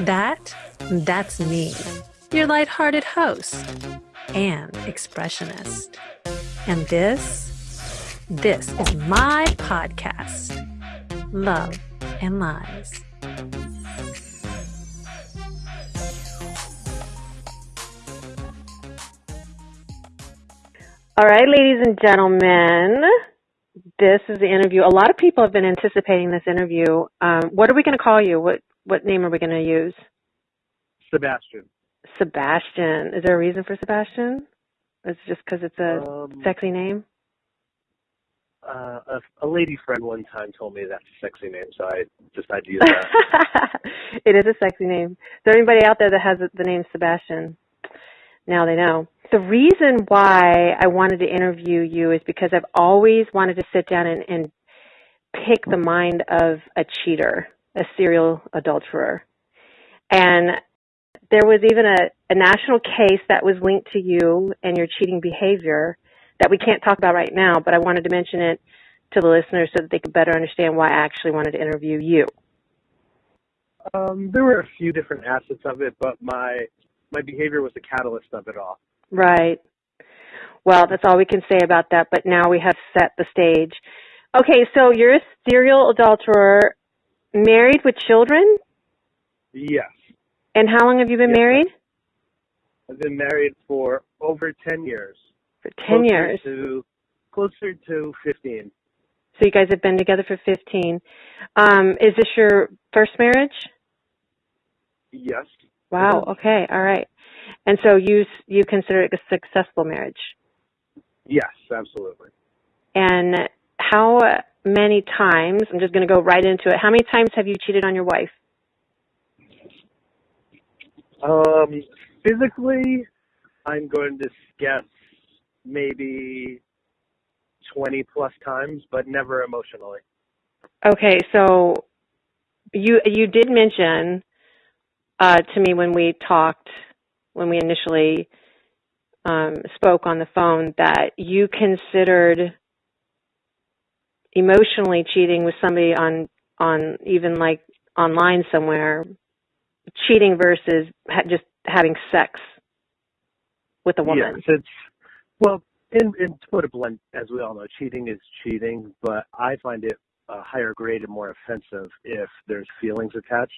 That, that's me, your lighthearted host and expressionist. And this, this is my podcast, Love and Lies. All right, ladies and gentlemen, this is the interview. A lot of people have been anticipating this interview. Um, what are we going to call you? What what name are we going to use? Sebastian. Sebastian. Is there a reason for Sebastian? It's just because it's a Um, sexy name. uh, a, a lady friend one time told me that's a sexy name, so I decided to use that. it is a sexy name. Is there anybody out there that has the name Sebastian? Now they know. The reason why I wanted to interview you is because I've always wanted to sit down and, and pick the mind of a cheater, a serial adulterer. And there was even a, a national case that was linked to you and your cheating behavior that we can't talk about right now, but I wanted to mention it to the listeners so that they could better understand why I actually wanted to interview you. um, there were a few different assets of it, but my my behavior was the catalyst of it all. Right. Well, that's all we can say about that, but now we have set the stage. Okay, so you're a serial adulterer, married with children, Yes, and how long have you been Yes, married? I've been married for over ten years. For 10 Closer years. To, closer to fifteen. So you guys have been together for 15. Um, is this your first marriage? Yes. Wow, Mhm. okay, all right. And so you you consider it a successful marriage. Yes, absolutely. And how many times, I'm just going to go right into it. How many times have you cheated on your wife? Um, physically, I'm going to guess maybe twenty plus times, but never emotionally. Okay, so you you did mention uh, to me when we talked when we initially um, spoke on the phone that you considered emotionally cheating with somebody on on even like online somewhere cheating versus ha- just having sex with a woman. Yes, it's well, in in to put it blunt, as we all know, cheating is cheating, but I find it a higher grade and more offensive if there's feelings attached.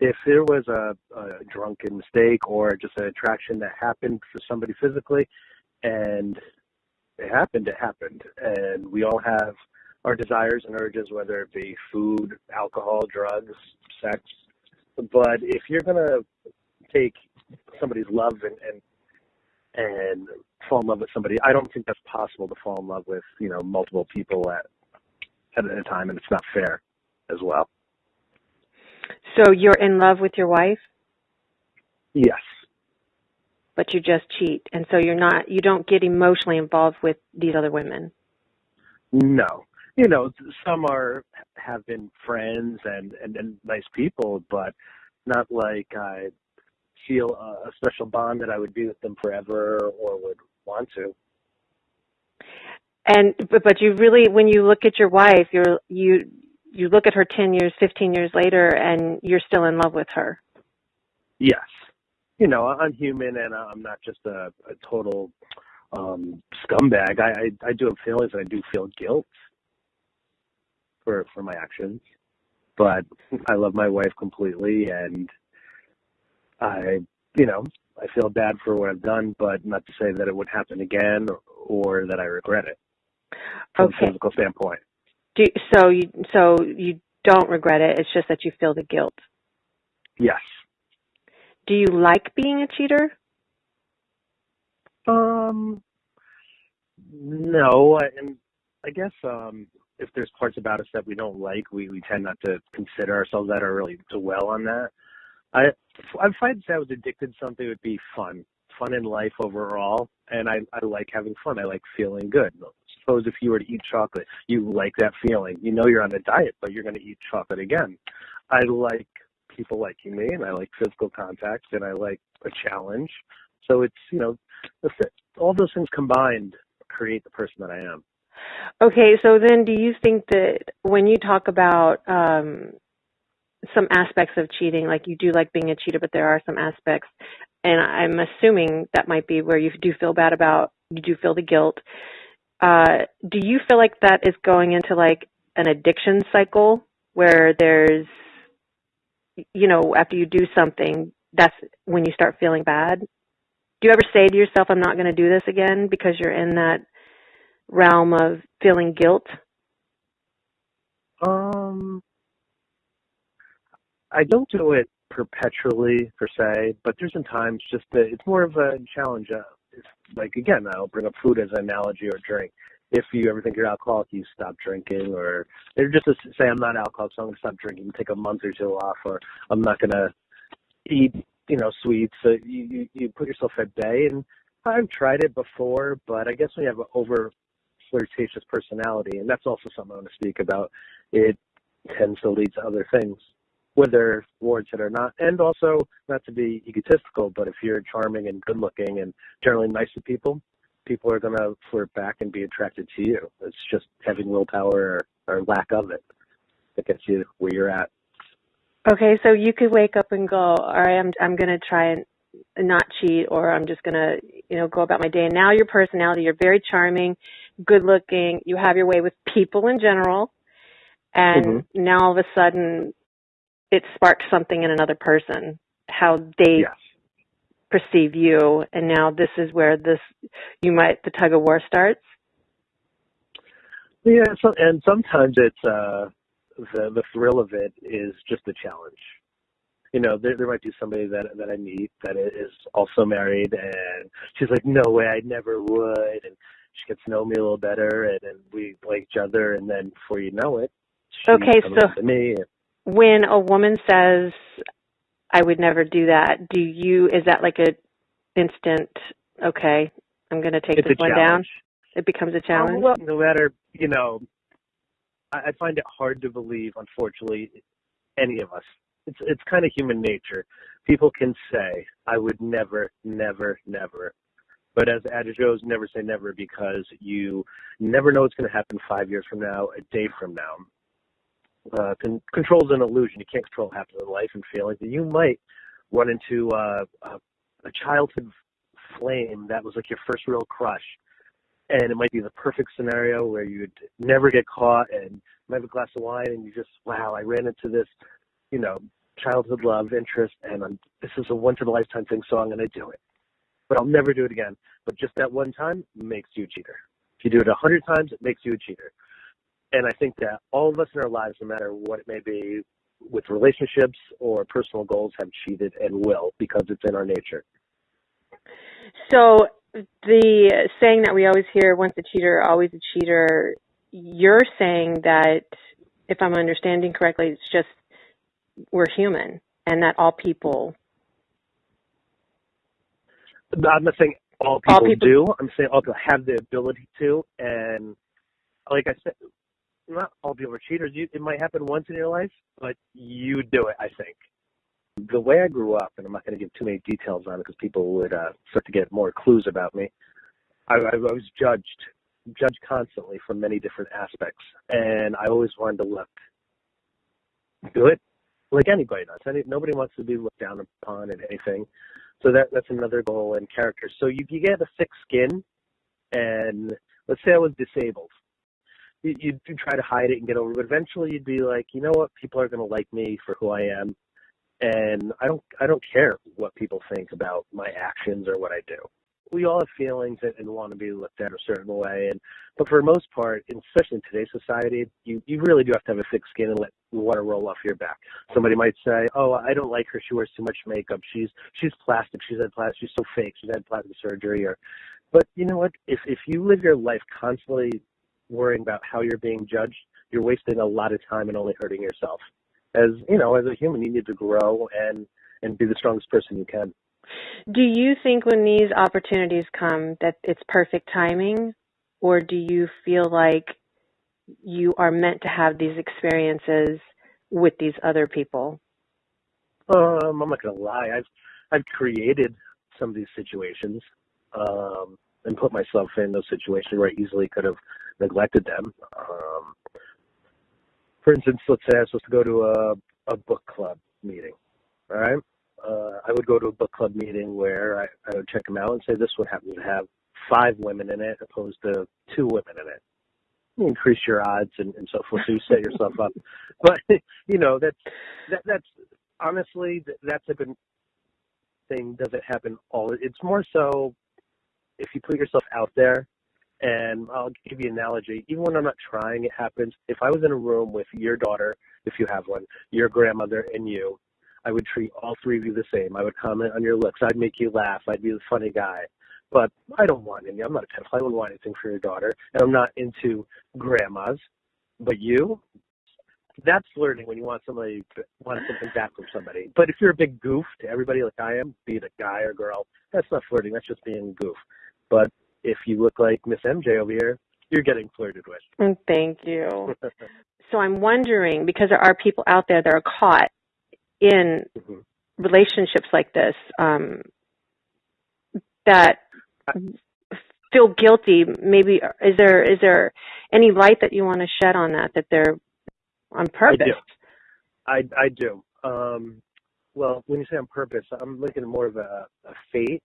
If there was a, a drunken mistake or just an attraction that happened for somebody physically, and it happened, it happened, and we all have our desires and urges, whether it be food, alcohol, drugs, sex. But if you're gonna take somebody's love and, and and fall in love with somebody. I don't think that's possible to fall in love with, you know, multiple people at at a time, and it's not fair as well. So you're in love with your wife, Yes. but you just cheat, and so you're not you don't get emotionally involved with these other women. No. You know, some are have been friends and and, and nice people, but not like I feel a, a special bond that I would be with them forever or would want to. And but, but you really when you look at your wife, you're you you look at her 10 years, 15 years later and you're still in love with her. Yes. You know, I'm human and I'm not just a, a total um scumbag. I, I I do have feelings and I do feel guilt for for my actions. But I love my wife completely and I you know, I feel bad for what I've done, but not to say that it would happen again or, or that I regret it from Okay. a physical standpoint. Do so you so you don't regret it. It's just that you feel the guilt. Yes. Do you like being a cheater? Um, no, I- and I guess um, if there's parts about us that we don't like, we, we tend not to consider ourselves that or really dwell on that. I I find that I was addicted to something, would be fun, fun in life overall, and I I like having fun. I like feeling good. Suppose if you were to eat chocolate, you like that feeling. You know you're on a diet, but you're going to eat chocolate again. I like people liking me, and I like physical contact, and I like a challenge. So it's you know, all those things combined create the person that I am. Okay, so then do you think that when you talk about um some aspects of cheating. Like you do like being a cheater, but there are some aspects, and I'm assuming that might be where you do feel bad about. You do feel the guilt. Uh, do you feel like that is going into like an addiction cycle where there's, you know, after you do something, that's when you start feeling bad? Do you ever say to yourself, "I'm not going to do this again," because you're in that realm of feeling guilt? Um, I don't do it perpetually per se, but there's some times just that it's more of a challenge. Uh, it's like again, I'll bring up food as an analogy or drink. If you ever think you're alcoholic, you stop drinking, or they're just to say I'm not alcoholic, so I'm gonna stop drinking, and take a month or two off, or I'm not gonna eat, you know, sweets. So you you, you put yourself at bay, and I've tried it before, but I guess when you have an over flirtatious personality, and that's also something I want to speak about. It tends to lead to other things whether warrants it or not. And also, not to be egotistical, but if you're charming and good looking and generally nice to people, people are going to flirt back and be attracted to you. It's just having willpower or, or lack of it that gets you where you're at. Okay, so you could wake up and go, all right, I'm I'm going to try and not cheat, or I'm just going to, you know, go about my day. And now your personality, you're very charming, good looking, you have your way with people in general, and mm-hmm. now all of a sudden it sparks something in another person, how they yes. perceive you, and now this is where this you might the tug of war starts. Yeah, so, and sometimes it's uh, the the thrill of it is just a challenge. You know, there there might be somebody that that I meet that is also married, and she's like, "No way, I never would," and she gets to know me a little better, and, and we like each other, and then before you know it, okay, so to me. And, when a woman says, I would never do that, do you, is that like a instant, okay, I'm going to take this one challenge. down? It becomes a challenge? well, no matter, you know, I, I find it hard to believe, unfortunately, any of us. It's, it's kind of human nature. People can say, I would never, never, never. But as adage goes, never say never because you never know what's going to happen five years from now, a day from now uh, con- control is an illusion. You can't control half of life and feelings. You might run into uh, a, a childhood flame that was like your first real crush. And it might be the perfect scenario where you'd never get caught and you might have a glass of wine and you just, wow, I ran into this, you know, childhood love interest and I'm, this is a once in a lifetime thing, so I'm going to do it. But I'll never do it again. But just that one time makes you a cheater. If you do it a hundred times, it makes you a cheater and I think that all of us in our lives, no matter what it may be, with relationships or personal goals, have cheated and will because it's in our nature. So the saying that we always hear, once a cheater, always a cheater, you're saying that, if I'm understanding correctly, it's just we're human and that all people. I'm not saying all people, all people do. I'm saying all people have the ability to. And like I said, not all people are cheaters. You, it might happen once in your life, but you do it. I think the way I grew up, and I'm not going to give too many details on it because people would uh, start to get more clues about me. I, I was judged, judged constantly from many different aspects, and I always wanted to look good, like anybody does. Any, nobody wants to be looked down upon in anything. So that that's another goal in character. So you, you get a thick skin, and let's say I was disabled you, you'd try to hide it and get over it. But eventually, you'd be like, you know what? People are going to like me for who I am, and I don't I don't care what people think about my actions or what I do. We all have feelings and, and want to be looked at a certain way, and but for the most part, especially in today's society, you you really do have to have a thick skin and let water roll off your back. Somebody might say, "Oh, I don't like her. She wears too much makeup. She's she's plastic. She's had plastic. She's so fake. She's had plastic surgery." Or, but you know what? If if you live your life constantly worrying about how you're being judged, you're wasting a lot of time and only hurting yourself. As you know, as a human, you need to grow and and be the strongest person you can. Do you think when these opportunities come that it's perfect timing, or do you feel like you are meant to have these experiences with these other people? Um, I'm not gonna lie. I've I've created some of these situations um, and put myself in those situations where I easily could have neglected them. Um, for instance, let's say I was supposed to go to a, a book club meeting. All right. Uh, I would go to a book club meeting where I, I would check them out and say this one happens to have five women in it opposed to two women in it. You increase your odds and, and so forth. So you set yourself up. But you know that's that, that's honestly that's a good thing. Doesn't happen all. It's more so if you put yourself out there and I'll give you an analogy. Even when I'm not trying, it happens. If I was in a room with your daughter, if you have one, your grandmother, and you, I would treat all three of you the same. I would comment on your looks. I'd make you laugh. I'd be the funny guy. But I don't want any. I'm not a pedophile. I don't want anything for your daughter. And I'm not into grandmas. But you, that's flirting when you want somebody want something back from somebody. But if you're a big goof to everybody like I am, be it a guy or girl, that's not flirting. That's just being goof. But if you look like Miss MJ over here, you're getting flirted with. Mm, thank you. so I'm wondering because there are people out there that are caught in mm-hmm. relationships like this um, that feel guilty. Maybe is there is there any light that you want to shed on that that they're on purpose? I do. I, I do. Um, well, when you say on purpose, I'm looking at more of a, a fate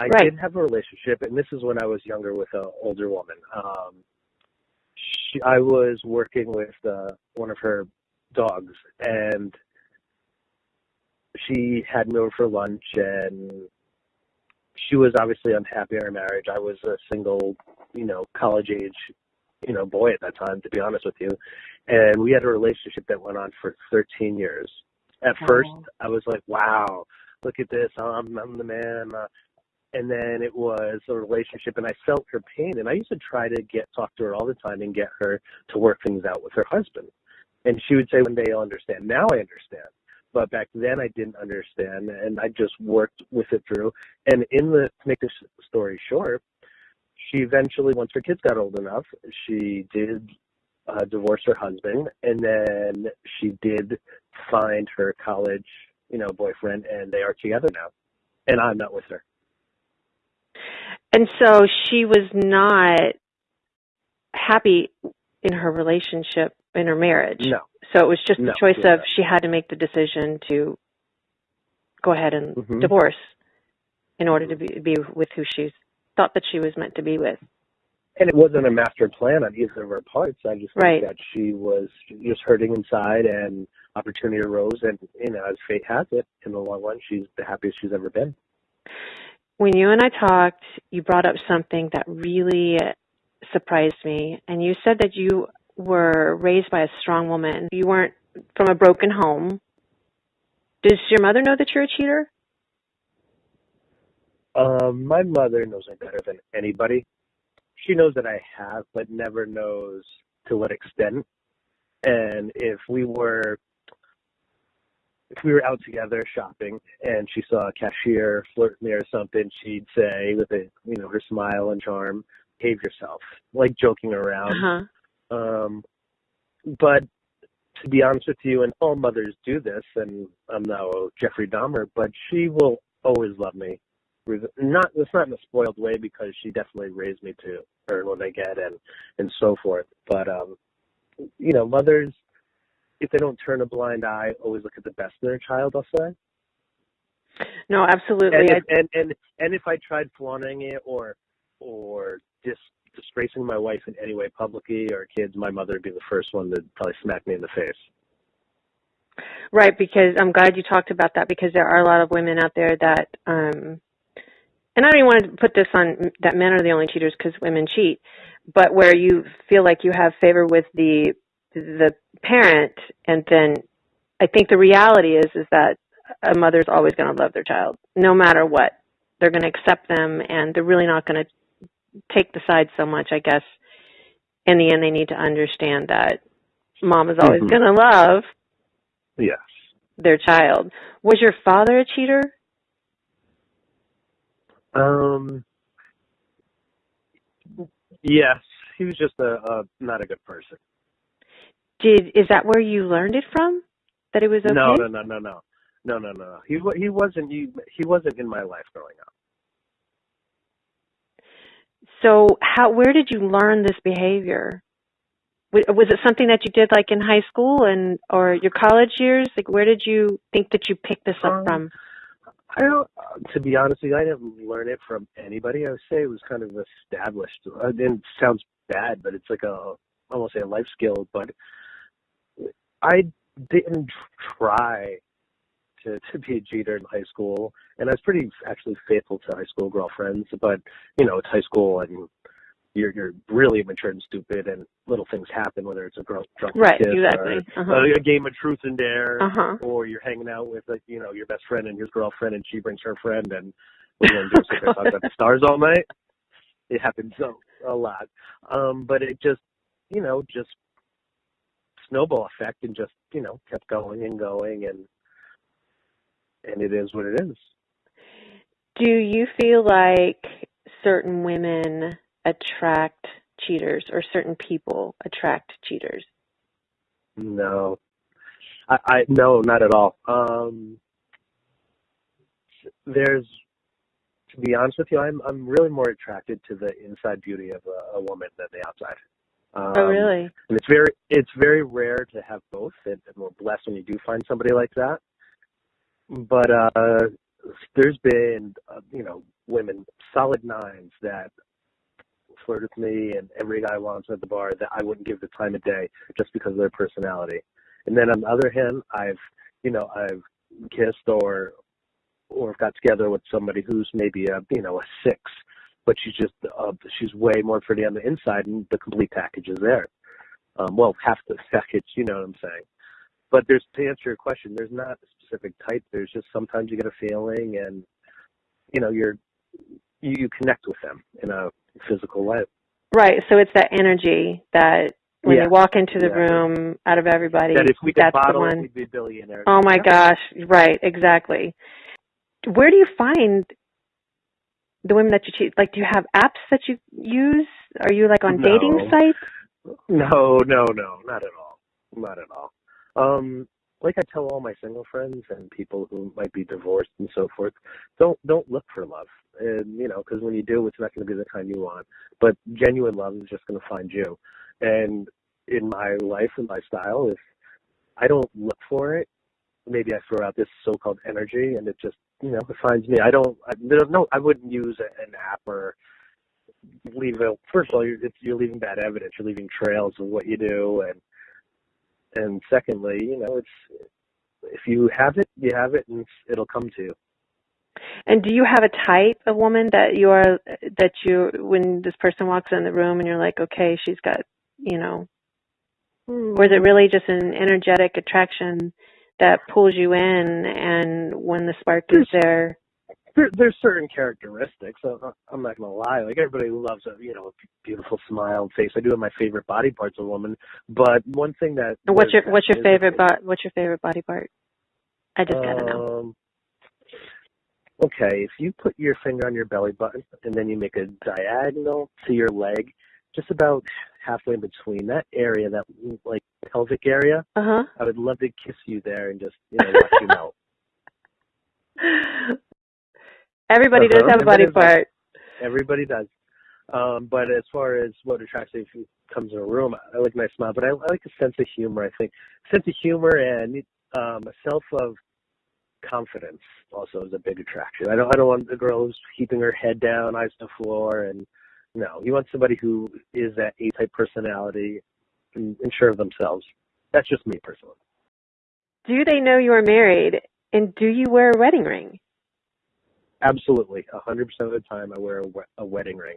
I right. did have a relationship, and this is when I was younger with an older woman. Um, she, I was working with uh, one of her dogs, and she had me over for lunch, and she was obviously unhappy in her marriage. I was a single, you know, college age, you know, boy at that time, to be honest with you. And we had a relationship that went on for 13 years. At wow. first, I was like, wow, look at this. I'm, I'm the man. Uh, and then it was a relationship and I felt her pain and I used to try to get talk to her all the time and get her to work things out with her husband. And she would say one day you'll understand. Now I understand. But back then I didn't understand and I just worked with it through. And in the to make this story short, she eventually once her kids got old enough, she did uh, divorce her husband and then she did find her college, you know, boyfriend and they are together now. And I'm not with her. And so she was not happy in her relationship, in her marriage. No. So it was just no, a choice of she had to make the decision to go ahead and mm-hmm. divorce in order to be, be with who she thought that she was meant to be with. And it wasn't a master plan on either of her parts. I just think right. that she was just hurting inside and opportunity arose and, you know, as fate has it, in the long run, she's the happiest she's ever been when you and I talked, you brought up something that really surprised me. And you said that you were raised by a strong woman. You weren't from a broken home. Does your mother know that you're a cheater? Um, my mother knows me better than anybody. She knows that I have, but never knows to what extent. And if we were if we were out together shopping and she saw a cashier flirt me or something, she'd say with a you know her smile and charm, "Behave yourself," like joking around. Uh-huh. Um, but to be honest with you, and all mothers do this, and I'm no Jeffrey Dahmer, but she will always love me. Not it's not in a spoiled way because she definitely raised me to earn what I get and and so forth. But um, you know, mothers if they don't turn a blind eye, always look at the best in their child. I'll say. No, absolutely. And if, and, and and if I tried flaunting it or or dis, disgracing my wife in any way publicly or kids, my mother would be the first one to probably smack me in the face. Right, because I'm glad you talked about that because there are a lot of women out there that, um, and I don't even want to put this on that men are the only cheaters because women cheat, but where you feel like you have favor with the the parent and then I think the reality is is that a mother's always going to love their child no matter what. They're going to accept them and they're really not going to take the side so much, I guess. In the end they need to understand that mom is always mm-hmm. going to love yes their child. Was your father a cheater? Um yes, he was just a, a not a good person. Did is that where you learned it from? That it was okay? No, no, no, no, no, no, no, no. He he wasn't he, he wasn't in my life growing up. So how where did you learn this behavior? Was it something that you did like in high school and or your college years? Like, where did you think that you picked this up Um, from? I don't. To be honest with you, I didn't learn it from anybody. I would say it was kind of established. Uh, And it sounds bad, but it's like a I won't say a life skill, but I didn't try to to be a cheater in high school, and I was pretty actually faithful to high school girlfriends. But you know, it's high school, and you're you're really immature and stupid, and little things happen, whether it's a girl drunk Right, kiss exactly. or Uh-huh. a game of truth and dare, Uh huh. or you're hanging out with like you know your best friend and his girlfriend, and she brings her friend, and we're going to do sit talk about the stars all night. It happens so a lot, um, but it just you know just snowball effect, and just you know kept going and going, and and it is what it is. Do you feel like certain women attract cheaters or certain people attract cheaters? No, I, I no, not at all. Um, there's, to be honest with you, I'm I'm really more attracted to the inside beauty of a, a woman than the outside. Um, oh, really? And it's very it's very rare to have both, and, and we're blessed when you do find somebody like that. But uh, there's been uh, you know women solid nines that flirt with me, and every guy wants at the bar that I wouldn't give the time of day just because of their personality. And then on the other hand, I've you know I've kissed or or got together with somebody who's maybe a you know a six, but she's just uh, she's way more pretty on the inside, and the complete package is there. Um, well, half the package, you know what I'm saying. But there's to answer your question, there's not specific type. There's just sometimes you get a feeling, and you know you're you, you connect with them in a physical way. Right. So it's that energy that when Yeah. you walk into the Yeah. room, out of everybody, That if we could that's the bottle it, one. we'd be billionaires. Oh my Yeah. gosh. Right. Exactly. Where do you find the women that you cheat? Like, do you have apps that you use? Are you like on No. dating sites? No, no, no, not at all. Not at all. Um, like I tell all my single friends and people who might be divorced and so forth, don't don't look for love. And you know, because when you do, it's not going to be the kind you want. But genuine love is just going to find you. And in my life and my style, if I don't look for it, maybe I throw out this so-called energy, and it just you know it finds me. I don't. I, there- no, I wouldn't use an app or leave a first of all you're, you're leaving bad evidence you're leaving trails of what you do and and secondly you know it's if you have it you have it and it'll come to you. And do you have a type of woman that you are that you when this person walks in the room and you're like, okay, she's got you know, hmm. or is it really just an energetic attraction that pulls you in, and when the spark is there, there, there's certain characteristics i'm not going to lie like everybody loves a you know a beautiful smile and face i do have my favorite body parts of a woman but one thing that what's your what's your favorite bo- what's your favorite body part? I just gotta know. Um, okay, if you put your finger on your belly button and then you make a diagonal to your leg, just about halfway in between that area, that like pelvic area, Uh huh. I would love to kiss you there and just you know watch you melt. Everybody does Uh-huh. have a body Everybody part. Everybody does. Um, but as far as what attracts me if you comes in a room, I like my smile, but I, I like a sense of humor. I think sense of humor and um, a self of confidence also is a big attraction. I don't I don't want a girl who's keeping her head down, eyes to the floor, and no, you want somebody who is that A type personality and, and sure of themselves. That's just me personally. Do they know you are married, and do you wear a wedding ring? Absolutely, a hundred percent of the time I wear a, a wedding ring,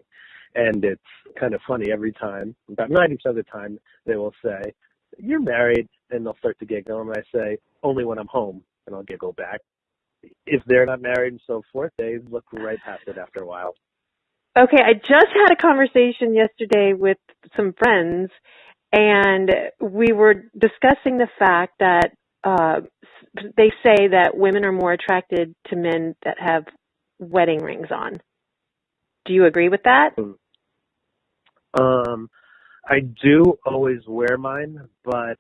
and it's kind of funny every time. About ninety percent of the time, they will say, "You're married," and they'll start to giggle, and I say, "Only when I'm home," and I'll giggle back. If they're not married and so forth, they look right past it after a while. Okay, I just had a conversation yesterday with some friends, and we were discussing the fact that uh, they say that women are more attracted to men that have wedding rings on. Do you agree with that? Um, I do always wear mine, but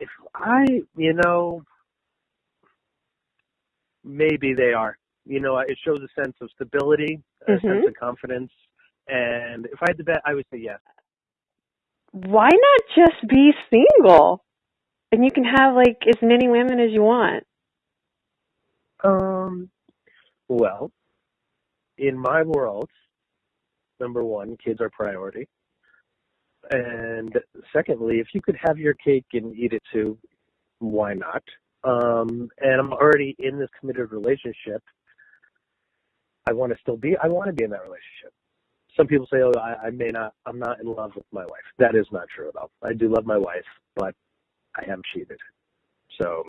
if I, you know, maybe they are. You know, it shows a sense of stability, a sense Mhm. of confidence, and if I had to bet, I would say yes. why not just be single? And you can have like as many women as you want. Um, well, in my world, number one, kids are priority. And secondly, if you could have your cake and eat it too, why not? Um, and I'm already in this committed relationship. I want to still be, I want to be in that relationship. Some people say, oh, I, I may not, I'm not in love with my wife. That is not true at all. I do love my wife, but I am cheated. So.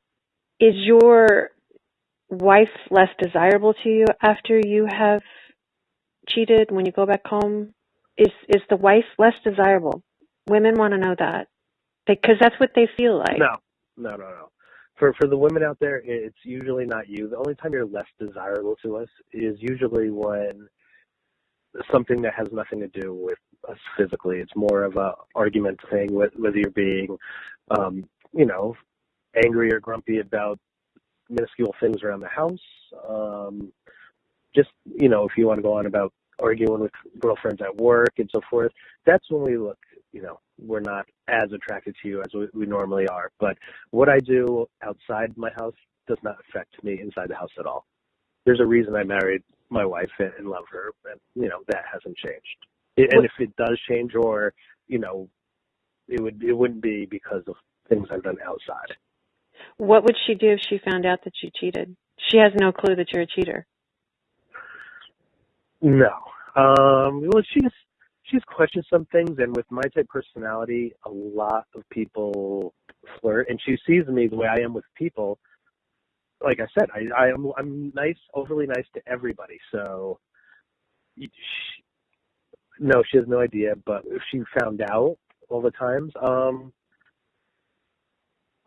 Is your wife less desirable to you after you have cheated when you go back home? Is is the wife less desirable? Women want to know that because that's what they feel like. No, no, no, no. For for the women out there, it's usually not you. The only time you're less desirable to us is usually when something that has nothing to do with us physically. It's more of a argument thing, with whether you're being, um, you know, angry or grumpy about minuscule things around the house. Um, just you know, if you want to go on about arguing with girlfriends at work and so forth, that's when we look. You know, we're not as attracted to you as we, we normally are. But what I do outside my house does not affect me inside the house at all. There's a reason I married my wife and, and love her, and you know that hasn't changed. It, and if it does change, or you know, it would it wouldn't be because of things I've done outside. What would she do if she found out that you cheated? She has no clue that you're a cheater. No. Um, well, she's she's questioned some things, and with my type personality, a lot of people flirt, and she sees me the way I am with people. Like I said, I, I am I'm nice, overly nice to everybody. So, she, no, she has no idea. But if she found out all the times, um,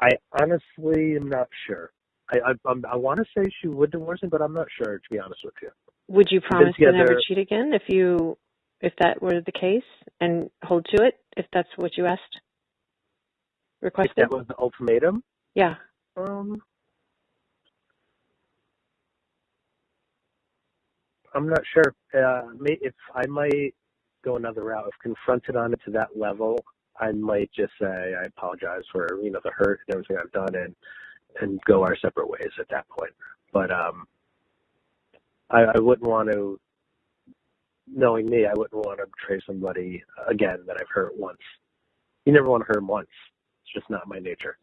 I honestly am not sure. I I, I want to say she would divorce him, but I'm not sure to be honest with you. Would you promise to never cheat again if you if that were the case and hold to it if that's what you asked requested? If that was the ultimatum? Yeah. Um I'm not sure. Uh, if I might go another route, if confronted on it to that level, I might just say I apologize for you know the hurt and everything I've done and and go our separate ways at that point. But um, I, I wouldn't want to, knowing me, I wouldn't want to betray somebody again that I've hurt once. You never want to hurt them once. It's just not my nature.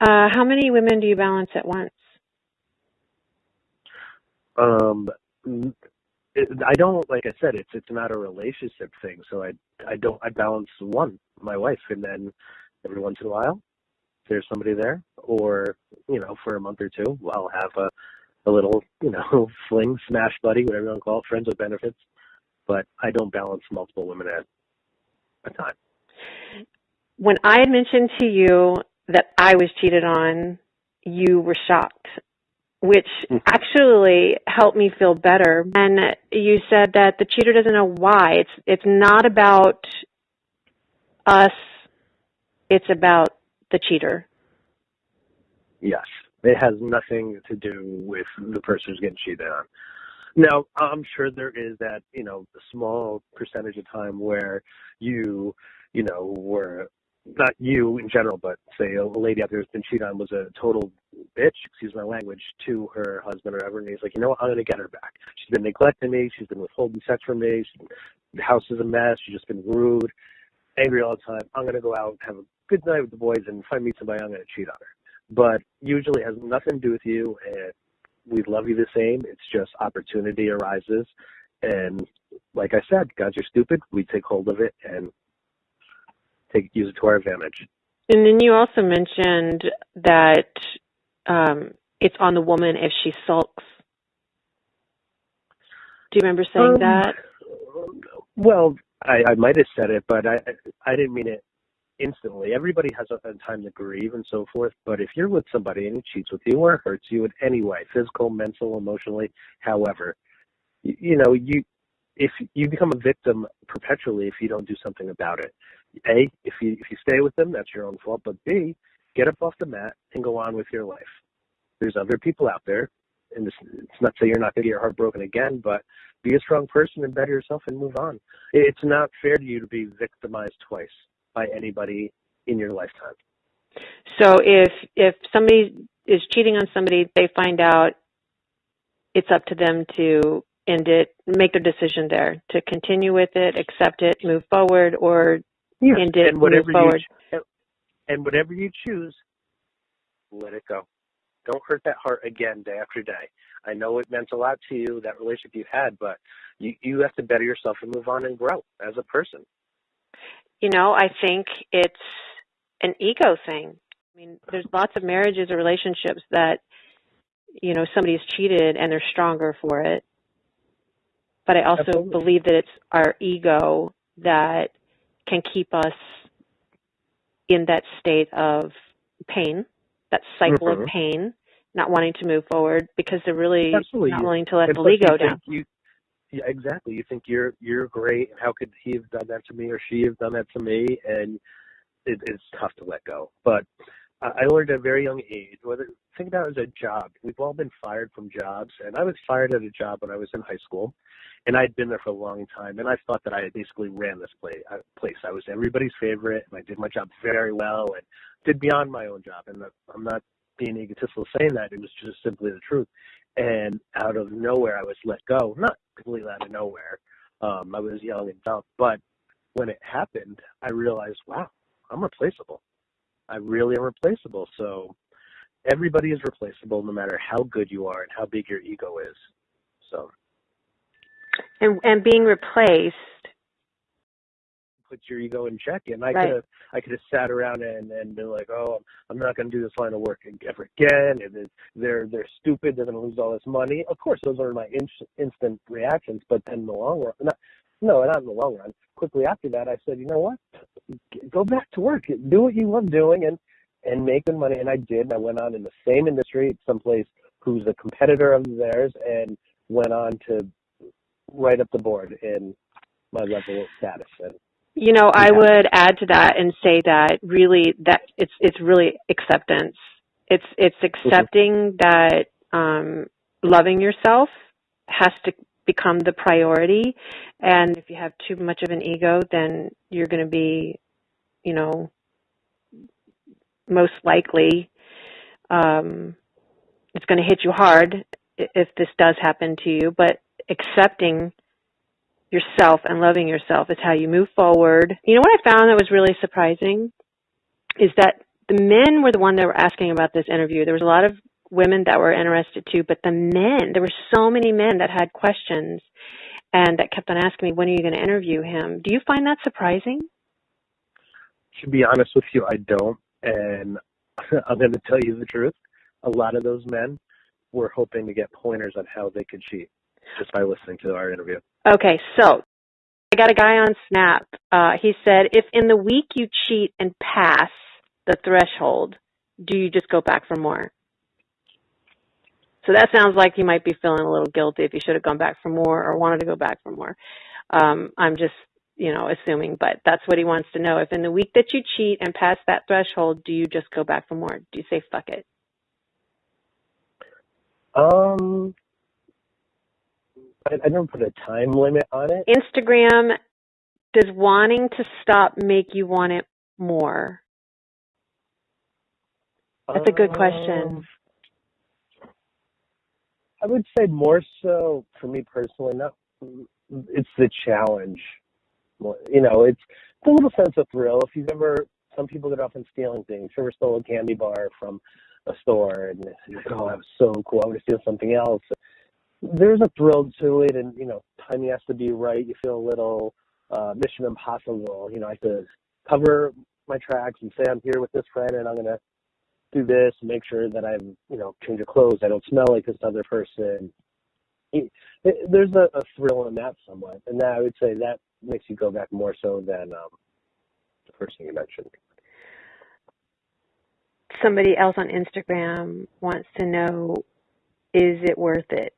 Uh, how many women do you balance at once? Um, I don't like I said it's it's not a relationship thing. So I I don't I balance one my wife, and then every once in a while there's somebody there, or you know for a month or two I'll have a a little you know fling smash buddy whatever you want to call it friends with benefits. But I don't balance multiple women at a time. When I had mentioned to you that I was cheated on, you were shocked which mm-hmm. actually helped me feel better. And you said that the cheater doesn't know why. It's it's not about us. It's about the cheater. Yes, it has nothing to do with the person who's getting cheated on. Now, I'm sure there is that you know small percentage of time where you you know were not you in general, but say a lady out there who's been cheated on was a total bitch, excuse my language, to her husband or whatever, and he's like, you know what, I'm gonna get her back. She's been neglecting me, she's been withholding sex from me, she, the house is a mess, she's just been rude, angry all the time. I'm gonna go out, and have a good night with the boys, and if I meet somebody, I'm gonna cheat on her. But usually it has nothing to do with you, and we love you the same. It's just opportunity arises, and like I said, guys are stupid. We take hold of it and take use it to our advantage. And then you also mentioned that um, it's on the woman if she sulks. Do you remember saying um, that? Well, I, I might have said it, but I I didn't mean it instantly. Everybody has a, a time to grieve and so forth. But if you're with somebody and he cheats with you or hurts you in any way, physical, mental, emotionally, however, you, you know you if you become a victim perpetually if you don't do something about it. A, if you if you stay with them, that's your own fault. But B, get up off the mat and go on with your life. There's other people out there, and this, it's not say you're not going to get your heart broken again, but be a strong person and better yourself and move on. It's not fair to you to be victimized twice by anybody in your lifetime. So if if somebody is cheating on somebody, they find out it's up to them to end it, make their decision there, to continue with it, accept it, move forward, or It, and move whatever forward. you and whatever you choose, let it go. Don't hurt that heart again day after day. I know it meant a lot to you that relationship you had, but you you have to better yourself and move on and grow as a person. You know, I think it's an ego thing. I mean, there's lots of marriages or relationships that, you know, somebody's cheated and they're stronger for it. But I also Absolutely. believe that it's our ego that can keep us in that state of pain, that cycle Mhm. of pain, not wanting to move forward because they're really Absolutely. not willing to let And the plus ego down. think You, yeah, exactly. You think you're you're great. How could he have done that to me or she have done that to me? And it, it's tough to let go. But I learned at a very young age. Whether think about it as a job. We've all been fired from jobs, and I was fired at a job when I was in high school, and I'd been there for a long time. And I thought that I basically ran this place. Place. I was everybody's favorite, and I did my job very well, and did beyond my own job. And I'm not being egotistical saying that. It was just simply the truth. And out of nowhere, I was let go. Not completely out of nowhere. Um, I was young and dumb, but when it happened, I realized, wow, I'm replaceable. I really am replaceable. So everybody is replaceable, no matter how good you are and how big your ego is. So And and being replaced put your ego in check. And I Right. could have, I could have sat around and and been like, oh, I'm not going to do this line of work ever again. And they're they're stupid. They're going to lose all this money. Of course, those are my in- instant reactions. But then in the long run, not, no, not in the long run. Quickly after that, I said, you know what? Go back to work. Do what you love doing and and make good money. And I did. And I went on in the same industry, someplace who's a competitor of theirs, and went on to right up the board in my level of status. And You know, I Yeah. would add to that and say that really that it's it's really acceptance. It's it's accepting that um loving yourself has to become the priority and if you have too much of an ego then you're going to be, you know, most likely um it's going to hit you hard if this does happen to you, but accepting yourself and loving yourself is how you move forward. You know what I found that was really surprising is that the men were the one that were asking about this interview. There was a lot of women that were interested too, but the men, there were so many men that had questions and that kept on asking me, when are you going to interview him? Do you find that surprising? to be honest with you, I don't. And I'm going to tell you the truth. A lot of those men were hoping to get pointers on how they could cheat just by listening to our interview. Okay, so I got a guy on Snap. Uh, he said, if in the week you cheat and pass the threshold, do you just go back for more? So that sounds like you might be feeling a little guilty if you should have gone back for more or wanted to go back for more. Um, I'm just, you know, assuming, but that's what he wants to know. If in the week that you cheat and pass that threshold, do you just go back for more? Do you say fuck it? Um, I, I never put a time limit on it. Instagram, does wanting to stop make you want it more? That's a good question. Um, I would say more so for me personally. Not it's the challenge. You know, it's it's a little sense of thrill. If you've ever, some people get off on stealing things. If you ever stole a candy bar from a store and you're like, oh, that was so cool. I want to steal something else. There's a thrill to it, and you know, timing has to be right. You feel a little uh, Mission Impossible. You know, I have to cover my tracks and say I'm here with this friend, and I'm gonna do this and make sure that I'm, you know, change of clothes. I don't smell like this other person. It, it, there's a, a thrill in that somewhat, and that I would say that makes you go back more so than um, the first thing you mentioned. Somebody else on Instagram wants to know, is it worth it?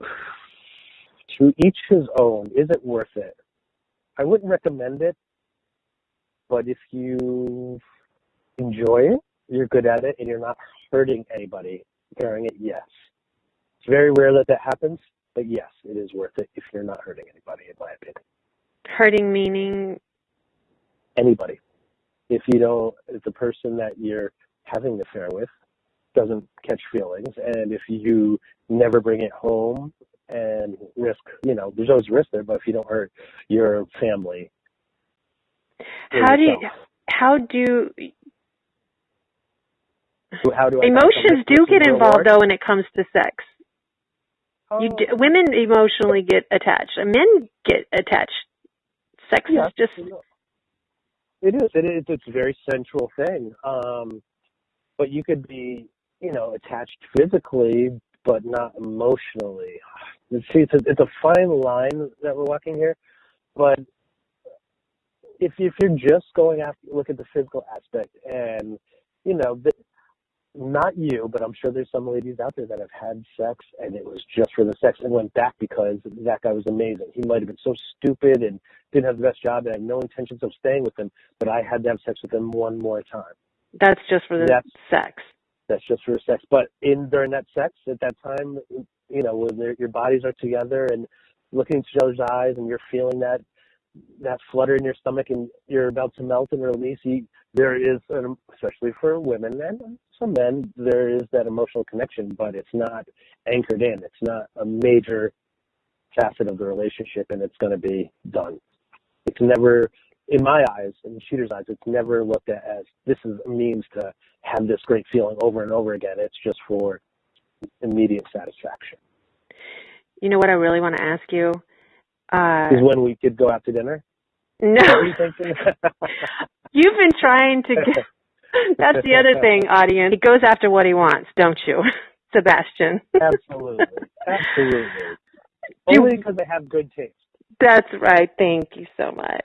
To each his own. Is it worth it? I wouldn't recommend it, but if you enjoy it, you're good at it, and you're not hurting anybody during it, yes. It's very rare that that happens, but yes, it is worth it if you're not hurting anybody, in my opinion. Hurting meaning Anybody. If you don't, if the person that you're having the affair with doesn't catch feelings, and if you never bring it home and risk, you know, there's always risk there, but if you don't hurt your family, how do you how do so how do I emotions do get involved though when it comes to sex? You Oh, d- women emotionally get attached. Men get attached. Sex yeah, is just It is. It is. It's a very central thing. Um, but you could be, you know, attached physically, but not emotionally. See, it's a, it's a fine line that we're walking here. But if if you're just going after look at the physical aspect, and you know, the, not you, but I'm sure there's some ladies out there that have had sex and it was just for the sex and went back because that guy was amazing. He might have been so stupid and didn't have the best job and had no intentions of staying with him, but I had to have sex with him one more time. that's just for the That's- sex. That's just for sex. But in during that sex at that time, you know, when their- your bodies are together and looking into each other's eyes and you're feeling that that flutter in your stomach and you're about to melt and release, you, there is, an, especially for women and some men, there is that emotional connection, but it's not anchored in. It's not a major facet of the relationship, and it's going to be done. It's never, in my eyes, in Cheater's eyes, it's never looked at as this is a means to have this great feeling over and over again. It's just for immediate satisfaction. You know what I really want to ask you? Uh, Is when we could go out to dinner. no, Is that what you're thinking? you've been trying to get. That's the other thing, audience. He goes after what he wants, don't you, Sebastian? Absolutely. Absolutely. Do- Only because they have good taste. That's right. Thank you so much.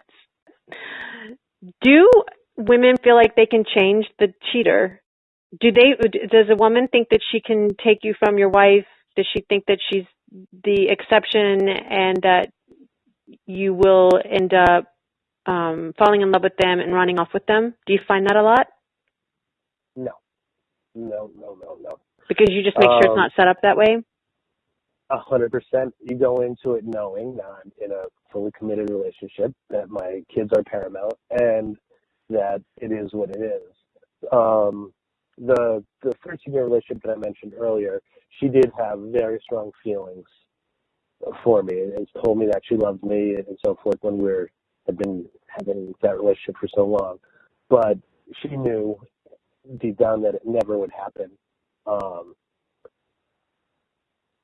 Do women feel like they can change the cheater? Do they? Does a woman think that she can take you from your wife? Does she think that she's the exception and that you will end up um, falling in love with them and running off with them? Do you find that a lot? No. No, no, no, no. Because you just make sure it's Um, not set up that way. A hundred percent. You go into it knowing that I'm in a fully committed relationship, that my kids are paramount, and that it is what it is. Um, the the 13 year relationship that I mentioned earlier, she did have very strong feelings for me, and told me that she loved me and so forth when we were had been having that relationship for so long. But she knew deep down that it never would happen. Um,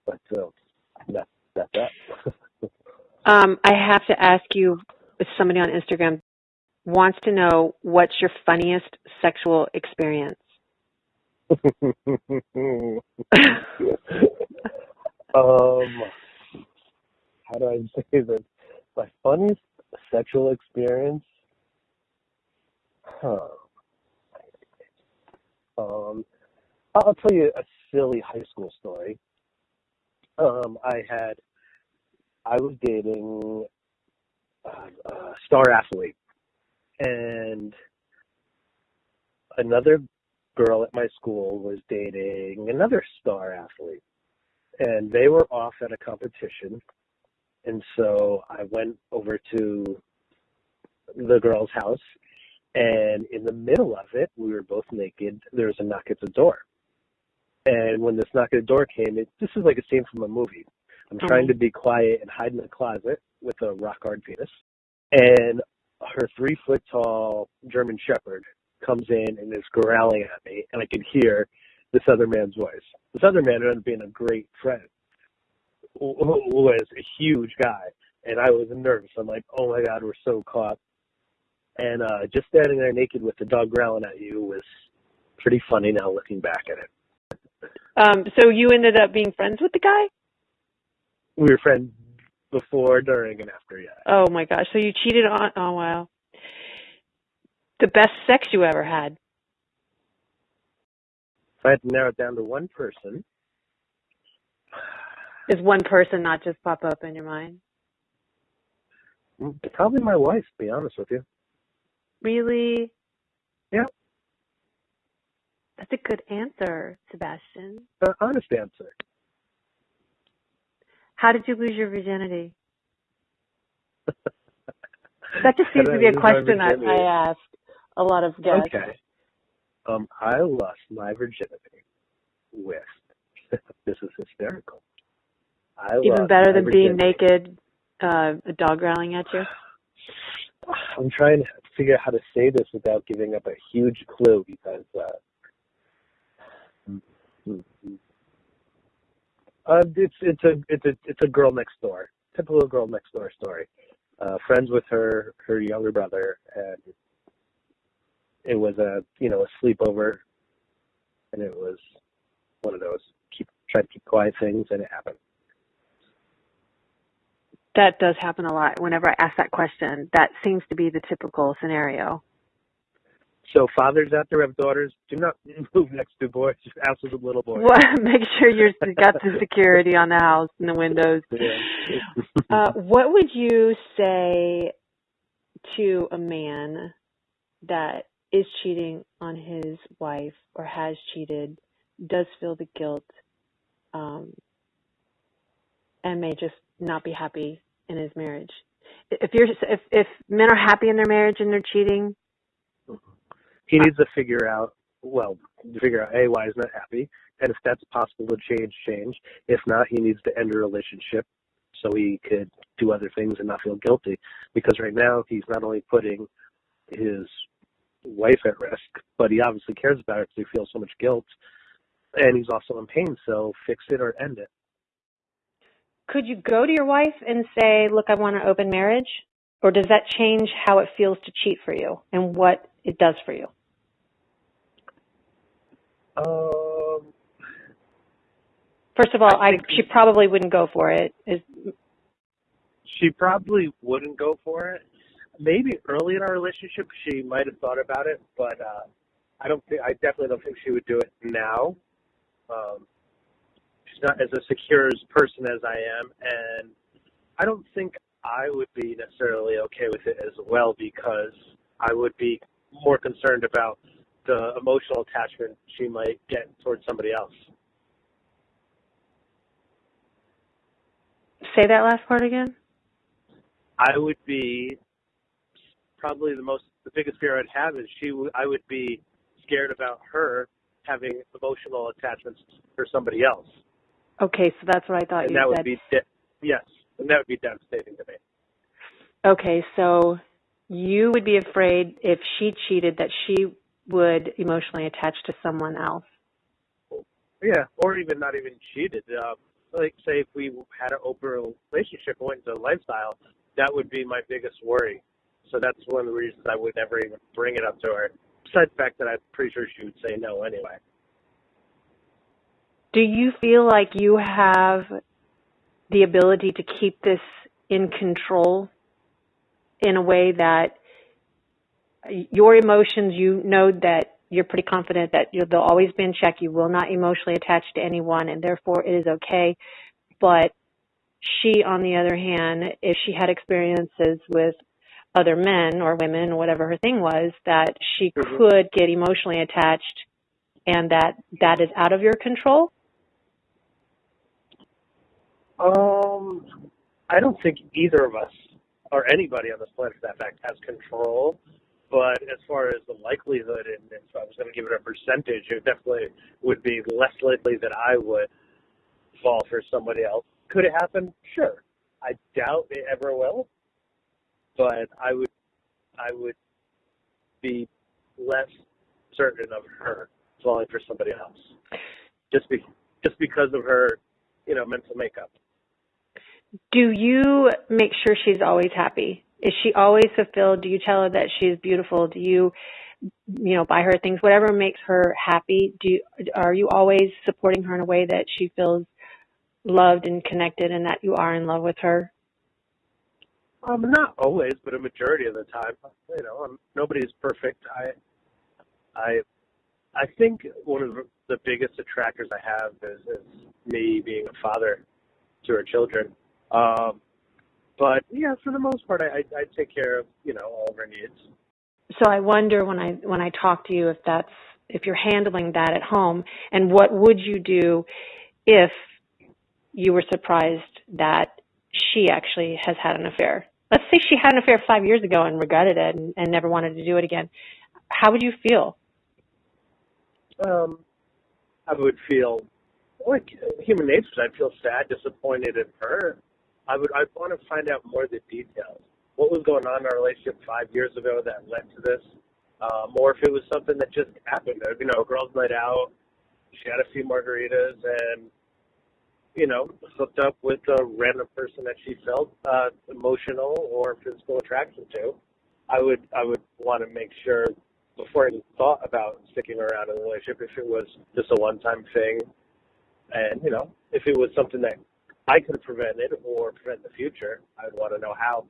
but uh, that that's that. Um, I have to ask you if somebody on Instagram wants to know what's your funniest sexual experience. um, how do I say this? My funniest sexual experience. Huh. Um, I'll tell you a silly high school story. Um, I had, I was dating a, a star athlete, and another girl at my school was dating another star athlete, and they were off at a competition, and so I went over to the girl's house, and in the middle of it, we were both naked. There was a knock at the door. And when this knock at the door came, it, this is like a scene from a movie. I'm mm-hmm. trying to be quiet and hide in the closet with a rock hard penis. And her three foot tall German Shepherd comes in and is growling at me, and I can hear this other man's voice. This other man ended up being a great friend, was a huge guy, and I was nervous. I'm like, oh my god, we're so caught. And uh, just standing there naked with the dog growling at you was pretty funny now looking back at it. Um, so you ended up being friends with the guy? We were friends before, during, and after, yeah. Oh my gosh. So you cheated on oh wow. The best sex you ever had. If I had to narrow it down to one person, Is one person not just pop up in your mind? probably my wife, to be honest with you. Really? Yeah. That's a good answer, Sebastian. Uh, honest answer. How did you lose your virginity? that just seems to be a question I, I ask a lot of guests. Okay. Um, I lost my virginity with. this is hysterical. I Even better than being naked, uh, a dog growling at you. I'm trying to figure out how to say this without giving up a huge clue because uh, uh, it's it's a it's a it's a girl next door, typical girl next door story. Uh, friends with her her younger brother, and it was a you know a sleepover, and it was one of those keep try to keep quiet things, and it happened. That does happen a lot. Whenever I ask that question, that seems to be the typical scenario. So fathers out there have daughters, do not move next to boys, house with little boys. Well, make sure you've got the security on the house and the windows. Yeah. uh, what would you say to a man that is cheating on his wife or has cheated, does feel the guilt, um, and may just not be happy in his marriage. If you're if if men are happy in their marriage and they're cheating, he needs to figure out well to figure out a why he's not happy, and if that's possible to change, change. If not, he needs to end a relationship so he could do other things and not feel guilty. Because right now he's not only putting his wife at risk, but he obviously cares about her because he feels so much guilt, and he's also in pain. So fix it or end it could you go to your wife and say, look, I want an open marriage? Or does that change how it feels to cheat for you and what it does for you? Um, First of all, I, I she probably wouldn't go for it. Is, she probably wouldn't go for it. Maybe early in our relationship, she might have thought about it, but uh, I don't think I definitely don't think she would do it now. Um, as a secure person as I am, and I don't think I would be necessarily okay with it as well because I would be more concerned about the emotional attachment she might get towards somebody else. Say that last part again. I would be probably the most the biggest fear I'd have is she w- I would be scared about her having emotional attachments for somebody else. Okay, so that's what I thought and you that said. would be de- yes, and that would be devastating to me. Okay, so you would be afraid if she cheated that she would emotionally attach to someone else. Yeah, or even not even cheated. Uh, like say if we had an open relationship went into a lifestyle, that would be my biggest worry. So that's one of the reasons I would never even bring it up to her. Besides the fact that I'm pretty sure she would say no anyway. Do you feel like you have the ability to keep this in control in a way that your emotions, you know that you're pretty confident that they'll always be in check. You will not emotionally attach to anyone, and therefore it is okay. But she, on the other hand, if she had experiences with other men or women or whatever her thing was, that she mm-hmm. could get emotionally attached and that that is out of your control? Um, I don't think either of us or anybody on this planet, for that fact, has control. But as far as the likelihood, and if I was going to give it a percentage, it definitely would be less likely that I would fall for somebody else. Could it happen? Sure. I doubt it ever will, but I would, I would be less certain of her falling for somebody else, just be, just because of her, you know, mental makeup do you make sure she's always happy? Is she always fulfilled? Do you tell her that she's beautiful? Do you, you know, buy her things, whatever makes her happy? Do you, are you always supporting her in a way that she feels loved and connected, and that you are in love with her? Um, not always, but a majority of the time. You know, I'm, nobody's perfect. I, I, I think one of the biggest attractors I have is, is me being a father to her children um, but yeah, for the most part, I, I, I take care of you know all of her needs. So I wonder when I when I talk to you if that's if you're handling that at home, and what would you do if you were surprised that she actually has had an affair. Let's say she had an affair five years ago and regretted it and, and never wanted to do it again. How would you feel? Um, I would feel like human nature. I'd feel sad, disappointed in her. I would. I'd want to find out more of the details. What was going on in our relationship five years ago that led to this? Um, or if it was something that just happened. You know, girls' night out. She had a few margaritas and you know, hooked up with a random person that she felt uh, emotional or physical attraction to, I would I would want to make sure before I even thought about sticking around in a relationship if it was just a one time thing, and you know, if it was something that I could have prevented or prevent the future, I'd want to know how.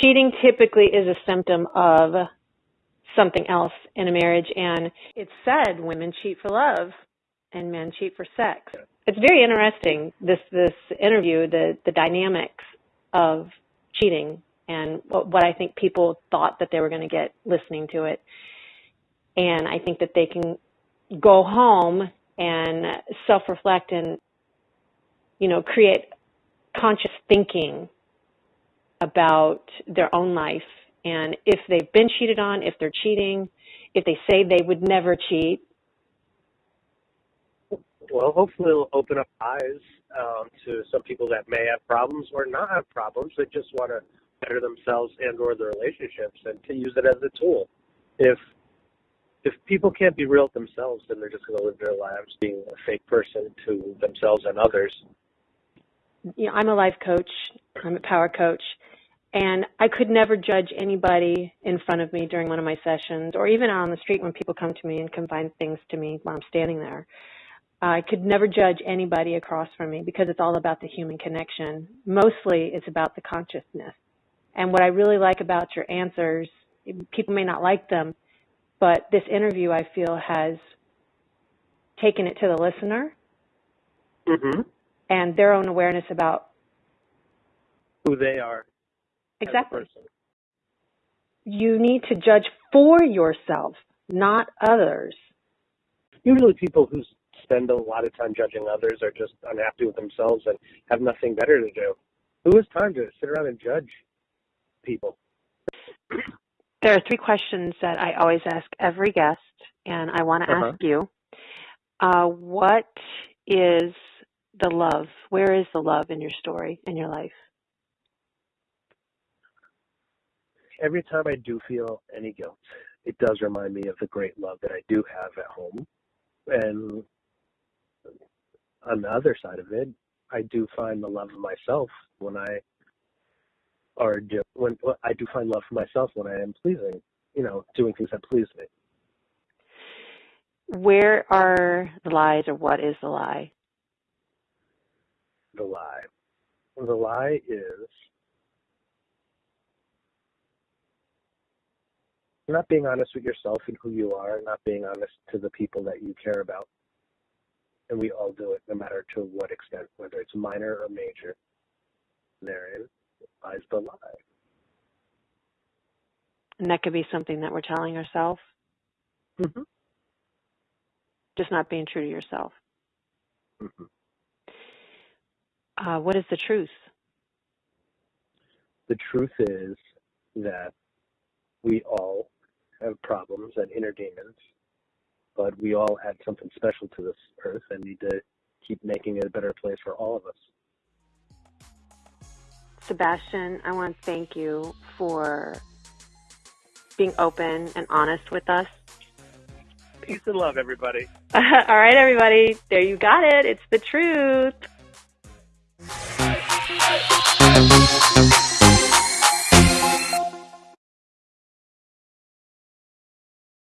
Cheating typically is a symptom of something else in a marriage, and it's said women cheat for love and men cheat for sex. It's very interesting this this interview, the the dynamics of cheating and what, what I think people thought that they were going to get listening to it. And I think that they can go home and self-reflect and you know create conscious thinking about their own life and if they've been cheated on, if they're cheating, if they say they would never cheat, well, hopefully it'll open up eyes um, to some people that may have problems or not have problems. They just want to better themselves and or their relationships and to use it as a tool. If if people can't be real themselves, then they're just going to live their lives being a fake person to themselves and others. You know, I'm a life coach. I'm a power coach. And I could never judge anybody in front of me during one of my sessions or even on the street when people come to me and confide things to me while I'm standing there. I could never judge anybody across from me because it's all about the human connection. Mostly it's about the consciousness. And what I really like about your answers, people may not like them, but this interview I feel has taken it to the listener mm-hmm. And their own awareness about who they are. Exactly. You need to judge for yourself, not others. Usually people who spend a lot of time judging others are just unhappy with themselves and have nothing better to do. Who has time to sit around and judge people? There are three questions that I always ask every guest, and I want to uh-huh. ask you uh, what is the love? Where is the love in your story, in your life? Every time I do feel any guilt, it does remind me of the great love that I do have at home and on the other side of it, I do find the love of myself when I are do, when I do find love for myself when I am pleasing, you know, doing things that please me. Where are the lies, or what is the lie? The lie. The lie is not being honest with yourself and who you are, not being honest to the people that you care about and we all do it no matter to what extent, whether it's minor or major. Therein lies the lie. And that could be something that we're telling ourselves. Mm-hmm. Just not being true to yourself. Mm-hmm. Uh, what is the truth? The truth is that we all have problems and inner demons but we all add something special to this earth and need to keep making it a better place for all of us. Sebastian, I want to thank you for being open and honest with us. Peace and love, everybody. all right, everybody. There you got it. It's the truth.